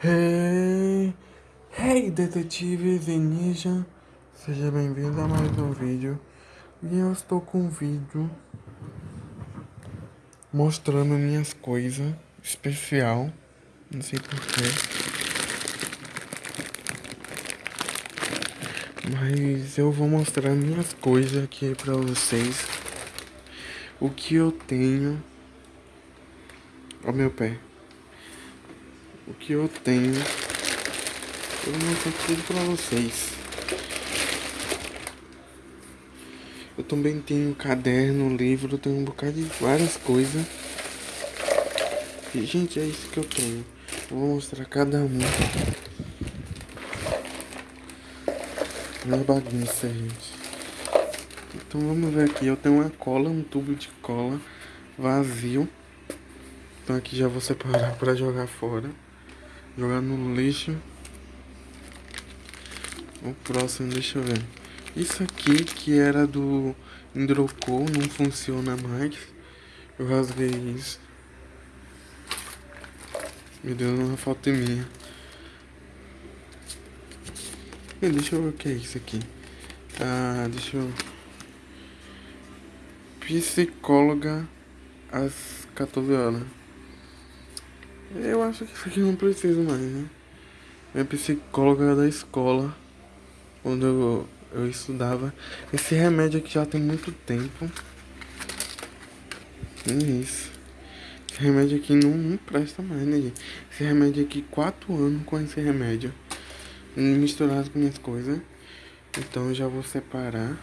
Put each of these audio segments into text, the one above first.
Hey, hey detetive Zenisha, seja bem-vindo a mais um vídeo. E eu estou com um vídeo mostrando minhas coisas especial, não sei porquê. Mas eu vou mostrar minhas coisas aqui pra vocês. O que eu tenho. Ó meu pé o que eu tenho. Eu vou mostrar tudo pra vocês. Eu também tenho caderno, livro, tenho um bocado de várias coisas. E, gente, é isso que eu tenho. Eu vou mostrar cada um. É bagunça, gente. Então vamos ver aqui. Eu tenho uma cola, um tubo de cola vazio. Então aqui já vou separar para jogar fora. Jogar no lixo. O próximo, deixa eu ver. Isso aqui que era do Indroco não funciona mais. Eu rasguei isso. Me deu uma falta minha. E deixa eu ver o que é isso aqui. Ah, deixa eu. Psicóloga às 14 horas. Eu acho que isso aqui não precisa mais, né? Minha psicóloga da escola, quando eu, eu estudava. Esse remédio aqui já tem muito tempo. É isso. Esse remédio aqui não, não presta mais, né, gente? Esse remédio aqui, quatro anos com esse remédio. Misturado com minhas coisas. Então eu já vou separar.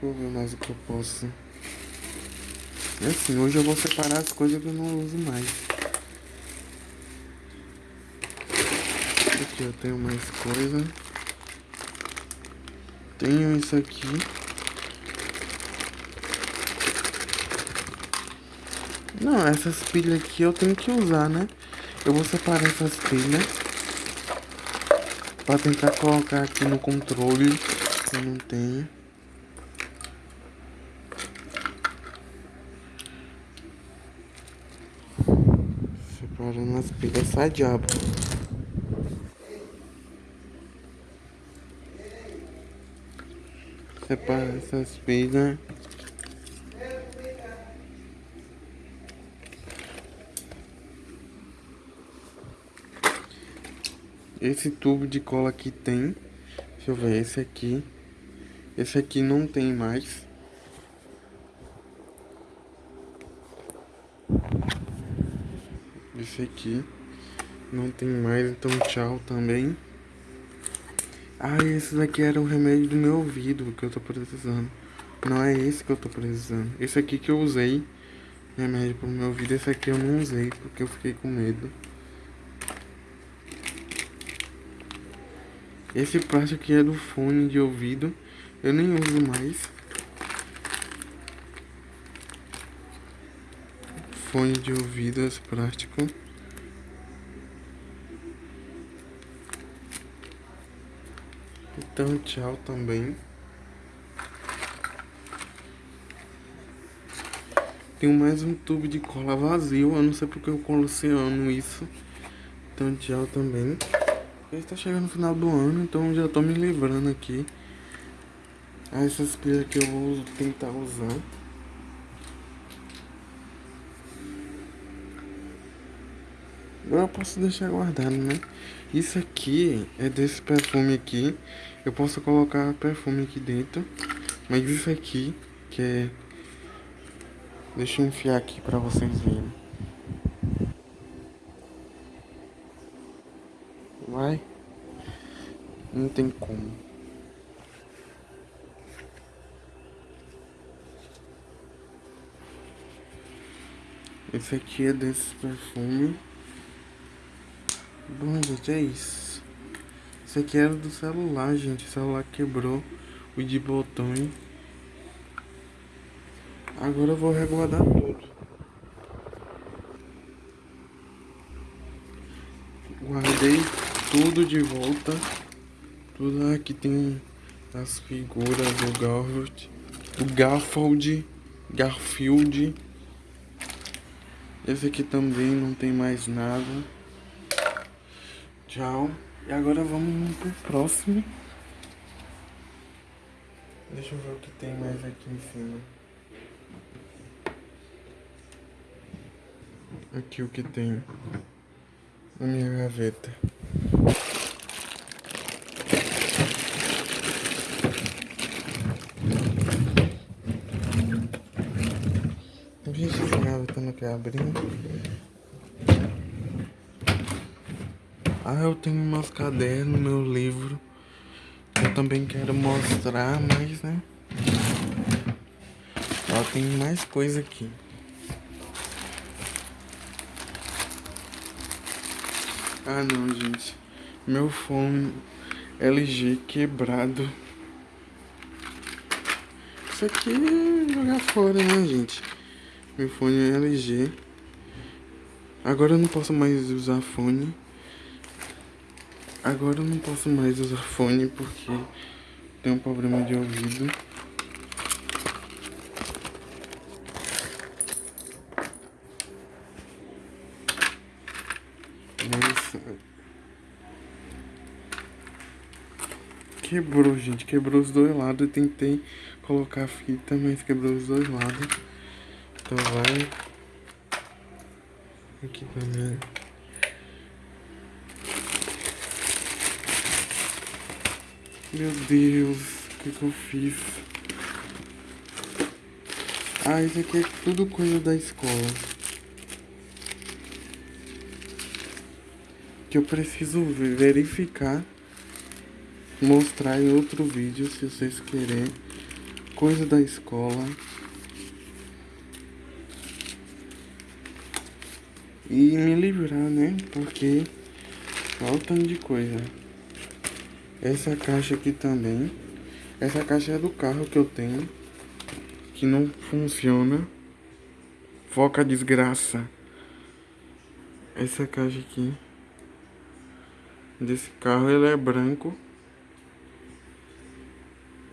Vou ver mais o que eu posso. É assim, hoje eu vou separar as coisas que eu não uso mais. Aqui eu tenho mais coisa. Tenho isso aqui. Não, essas pilhas aqui eu tenho que usar, né? Eu vou separar essas pilhas. Pra tentar colocar aqui no controle. Que eu não tenho. Separando as pilhas, sai diabo. Separa essas pilhas. Esse tubo de cola aqui tem. Deixa eu ver, esse aqui. Esse aqui não tem mais. Esse aqui não tem mais, então tchau também. Ah, esse daqui era o remédio do meu ouvido que eu tô precisando. Não é esse que eu tô precisando. Esse aqui que eu usei, remédio pro meu ouvido. Esse aqui eu não usei porque eu fiquei com medo. Esse plástico aqui é do fone de ouvido. Eu nem uso mais. Fone de ouvido esse plástico. Então, tchau também. Tenho mais um tubo de cola vazio. Eu não sei porque eu coloceando isso. Então, tchau também. Está chegando no final do ano, então já tô me livrando aqui. Essas pilhas que eu vou tentar usar. Eu posso deixar guardado, né? Isso aqui é desse perfume aqui. Eu posso colocar perfume aqui dentro. Mas isso aqui, que é... Deixa eu enfiar aqui pra vocês verem. Vai. Não tem como. Esse aqui é desse perfume. Bom, gente, é isso. Isso aqui era do celular, gente. O celular quebrou o de botões. Agora eu vou reguardar tudo. Guardei tudo de volta. Tudo aqui tem as figuras do Garfield. Do Garfield. Garfield. Esse aqui também não tem mais nada. Tchau. E agora vamos pro próximo. Deixa eu ver o que tem mais aqui em cima. Aqui o que tem na minha gaveta. Vixe, essa gaveta não quer abrir. Ah, eu tenho meus cadernos, meu livro. Eu também quero mostrar, mas né. Ó, tem mais coisa aqui. Ah não, gente. Meu fone LG quebrado. Isso aqui é jogar fora, né, gente? Meu fone LG. Agora eu não posso mais usar fone. Agora eu não posso mais usar fone porque tem um problema de ouvido. Quebrou, gente. Quebrou os dois lados. Eu tentei colocar a fita, mas quebrou os dois lados. Então vai. Aqui também. Meu Deus, o que, que eu fiz? Ah, isso aqui é tudo coisa da escola. Que eu preciso verificar mostrar em outro vídeo se vocês querem coisa da escola e me livrar né porque falta de coisa essa caixa aqui também essa caixa é do carro que eu tenho que não funciona foca desgraça essa caixa aqui desse carro ele é branco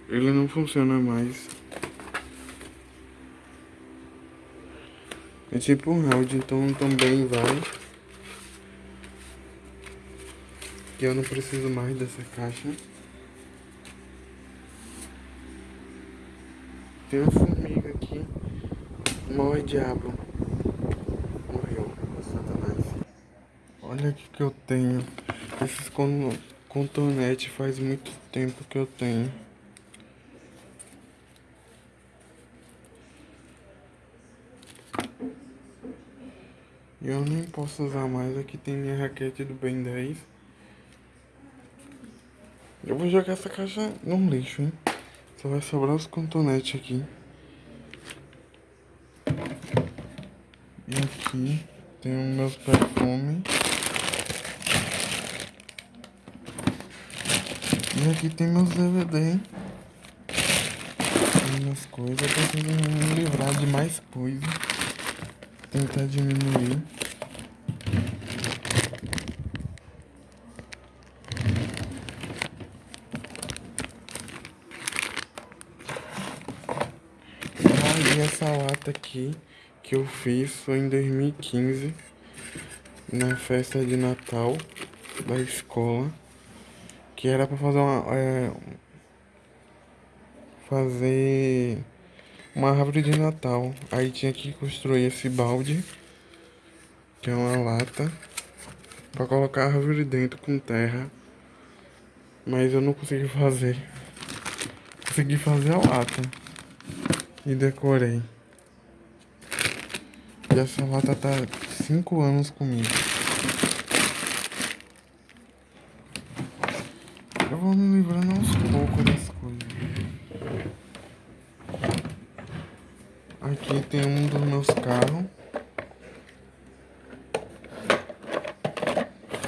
ele não funciona mais. É tipo um round, então também vai. Que eu não preciso mais dessa caixa. Tem uma formiga aqui. Morre diabo. Morreu. Satanás. Olha o que eu tenho. Esses contornetes faz muito tempo que eu tenho. Eu nem posso usar mais, aqui tem minha raquete do Ben 10. Eu vou jogar essa caixa no lixo, hein? Só vai sobrar os contonetes aqui. E aqui tem os meus perfumes. E aqui tem meus DVD. Tem minhas coisas. Eu preciso me livrar de mais coisas. Tentar diminuir. Essa lata aqui que eu fiz foi em 2015 na festa de Natal da escola que era para fazer uma é, fazer uma árvore de Natal. Aí tinha que construir esse balde que é uma lata para colocar a árvore dentro com terra. Mas eu não consegui fazer. Consegui fazer a lata e decorei. E essa lata tá 5 anos comigo. Eu vou me livrando aos poucos das coisas. Aqui tem um dos meus carros.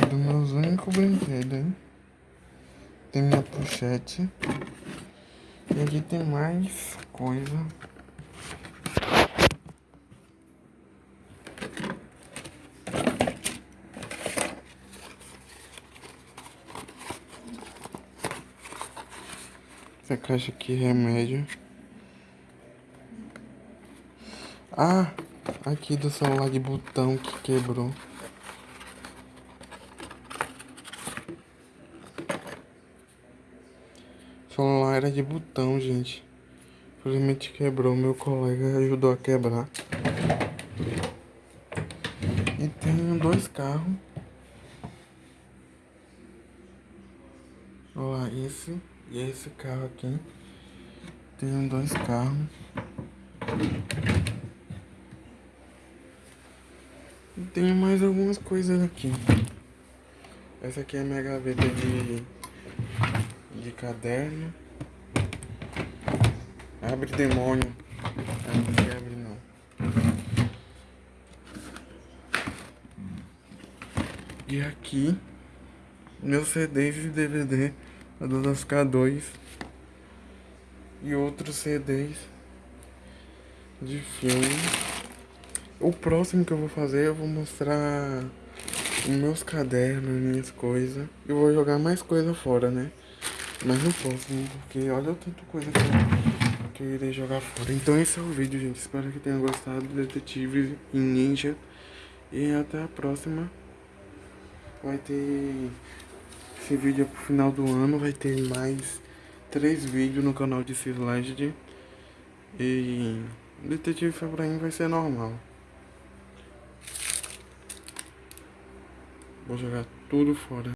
Dos meus únicos brinquedos? Tem minha pochete. E aqui tem mais coisa. Essa caixa aqui, é remédio. Ah, aqui do celular de botão que quebrou. O celular era de botão, gente. Infelizmente quebrou, meu colega ajudou a quebrar. E tem dois carros. Olha lá, esse e esse carro aqui. Tenho dois carros. E tenho mais algumas coisas aqui. Essa aqui é a minha gaveta de, de caderno. Abre demônio. Ah, não se abre não. E aqui, meus CDs e DVD do K2 e outros CDs de filme. O próximo que eu vou fazer, eu vou mostrar os meus cadernos, minhas coisas. Eu vou jogar mais coisa fora, né? Mas não posso, porque olha o tanto coisa que eu, irei jogar fora. Então esse é o vídeo, gente. Espero que tenham gostado do Detetive em Ninja. E até a próxima. Vai ter esse vídeo é pro final do ano. Vai ter mais três vídeos no canal de Cisleged. E Detetive Febraim vai ser normal. Vou jogar tudo fora.